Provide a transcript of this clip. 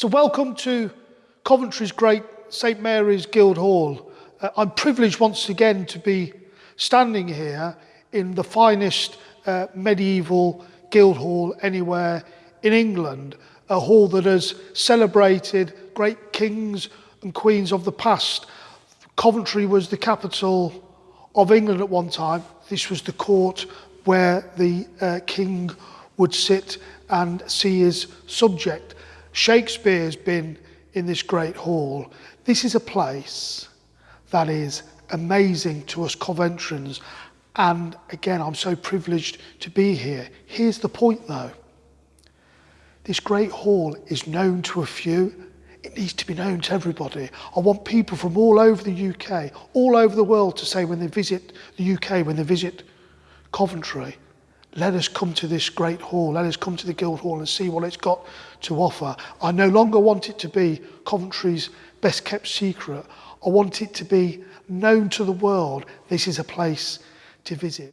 So welcome to Coventry's great St Mary's Guildhall. Uh, I'm privileged once again to be standing here in the finest uh, medieval Guildhall anywhere in England, a hall that has celebrated great kings and queens of the past. Coventry was the capital of England at one time. This was the court where the uh, king would sit and see his subject. Shakespeare's been in this great hall. This is a place that is amazing to us Coventrans. And again, I'm so privileged to be here. Here's the point though. This great hall is known to a few. It needs to be known to everybody. I want people from all over the UK, all over the world to say when they visit the UK, when they visit Coventry, let us come to this great hall, let us come to the Guild Hall and see what it's got to offer. I no longer want it to be Coventry's best kept secret. I want it to be known to the world. This is a place to visit.